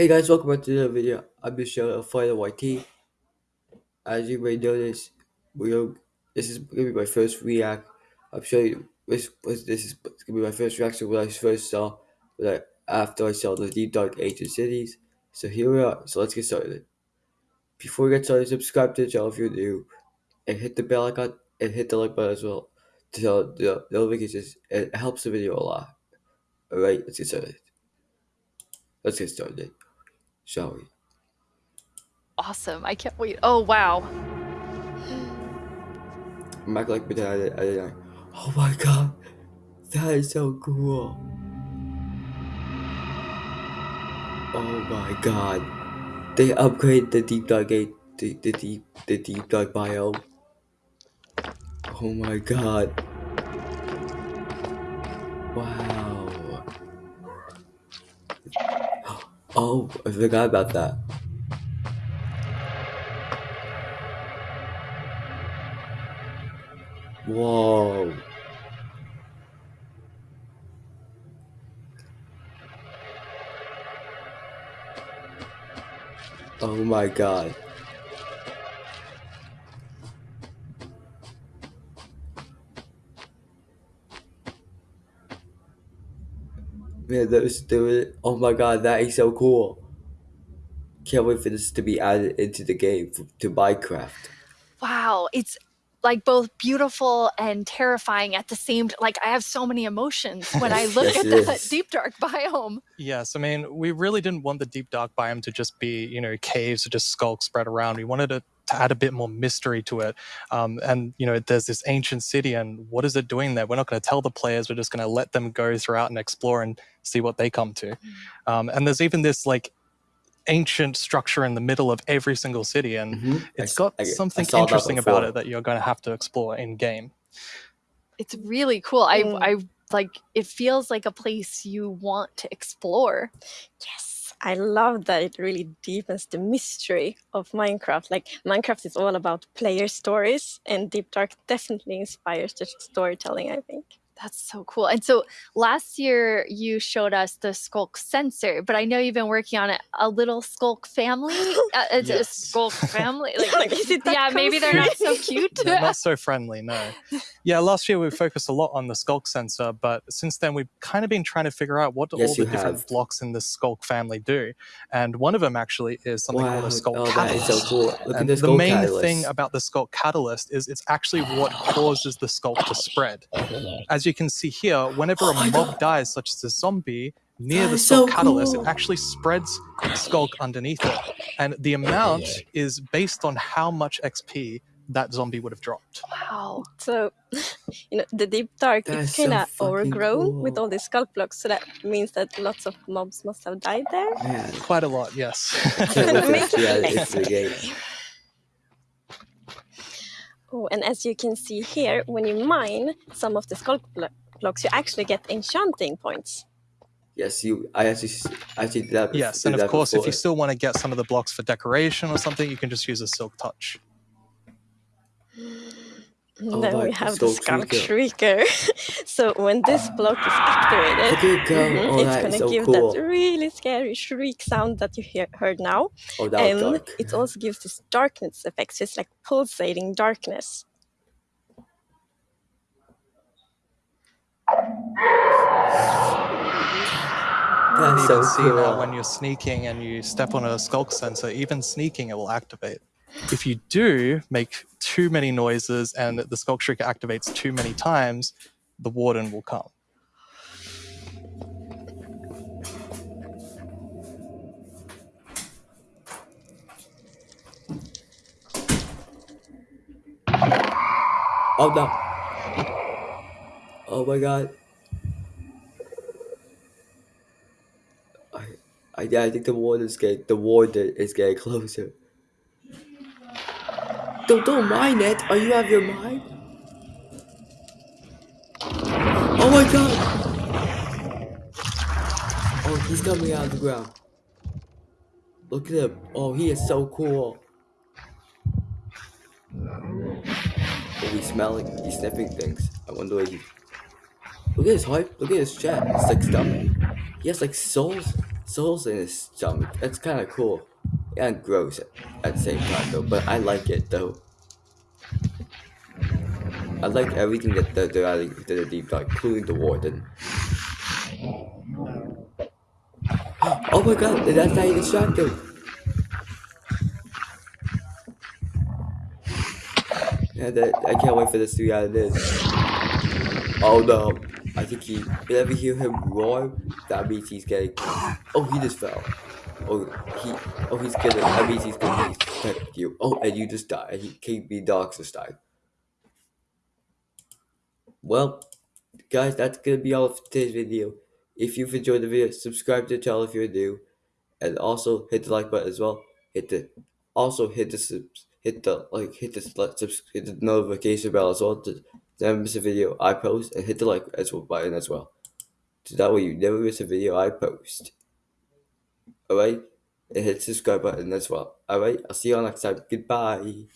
Hey guys, welcome back to the video. I'm Michelle Fighter YT. As you may notice, we are, this is gonna be my first react. I'm showing you this, this is gonna be my first reaction when I first saw when I after I saw the Deep Dark Ancient Cities. So here we are. So let's get started. Before we get started, subscribe to the channel if you're new, and hit the bell icon and hit the like button as well to tell the notifications. It helps the video a lot. All right, let's get started. Let's get started shall we? Awesome. I can't wait. Oh, wow. Like pretend I, I, I, Oh my god. That is so cool. Oh my god. They upgrade the deep dark gate the, the deep the deep dark biome. Oh my god. Wow. Oh, I forgot about that. Whoa. Oh my god. Man, those do Oh my god, that is so cool. Can't wait for this to be added into the game to Minecraft. Wow, it's like both beautiful and terrifying at the same like I have so many emotions when I look yes, at that is. deep dark biome. Yes, I mean, we really didn't want the deep dark biome to just be, you know, caves or just sculks spread around. We wanted it to add a bit more mystery to it. Um, and, you know, there's this ancient city and what is it doing there? We're not going to tell the players. We're just going to let them go throughout and explore and see what they come to. Mm. Um, and there's even this like ancient structure in the middle of every single city, and mm -hmm. it's got I, something I interesting about it that you're going to have to explore in game. It's really cool. I, mm. I like it feels like a place you want to explore. Yes. I love that it really deepens the mystery of Minecraft. Like Minecraft is all about player stories and Deep Dark definitely inspires the storytelling, I think. That's so cool. And so last year you showed us the Sculk sensor, but I know you've been working on it. A little Sculk family, uh, it's yes. a Sculk family. Like, like yeah, maybe they're not so cute. not so friendly, no. Yeah, last year we focused a lot on the Sculk sensor, but since then we've kind of been trying to figure out what yes, all the different have. blocks in the Sculk family do. And one of them actually is something wow. called a Sculk oh, catalyst. That is so cool. and the main catalyst. thing about the Sculk catalyst is it's actually what causes the Sculk to spread. As you can see here, whenever oh a mob God. dies, such as a zombie, near that the Sculk so catalyst, cool. it actually spreads Sculk underneath it. And the amount is based on how much XP that zombie would have dropped. Wow. So, you know, the deep dark is kind of so overgrown cool. with all these sculk blocks. So that means that lots of mobs must have died there. Man. Quite a lot, yes. Oh, and as you can see here, when you mine some of the sculk blocks, you actually get enchanting points. Yes, you. I actually, actually did that. Yes, and of course, before. if you still want to get some of the blocks for decoration or something, you can just use a silk touch. Oh, then we have the Sculk Shrieker. so when this block is activated, mm -hmm, it's going to so give cool. that really scary shriek sound that you hear, heard now. Oh, and dark. it also gives this darkness effect. So it's like pulsating darkness. That's you so can see that when you're sneaking and you step on a sculk sensor, even sneaking it will activate. If you do make too many noises and the Sculk Shrieker activates too many times, the Warden will come. Oh no. Oh my god. I I I think the warden is getting the warden is getting closer. Don't, don't mind it. Are you out of your mind? Oh my god! Oh, he's coming out of the ground. Look at him. Oh, he is so cool. Oh, he's smelling. He's sniffing things. I wonder what he... Look at his heart. Look at his chest. It's like stomach. He has like souls. souls in his stomach. That's kind of cool and gross at the same time, though. But I like it though. I like everything that they're, they're adding to the deep dive, including the warden. Oh my god, that's how you distract. Yeah, that, I can't wait for this to be out of this. Oh no, I think he, whenever you hear him roar, that means he's getting, oh he just fell. Oh, he, oh he's gonna, that means he's gonna protect you. Oh, and you just died, and he, King B Dogs just died. Well, guys, that's gonna be all for today's video. If you've enjoyed the video, subscribe to the channel if you're new, and also hit the like button as well. Hit the, also hit the subs, hit the like, hit the subs, hit the notification bell as well to never miss a video I post, and hit the like as well button as well, so that way you never miss a video I post. Alright, and hit subscribe button as well. Alright, I'll see you all next time. Goodbye.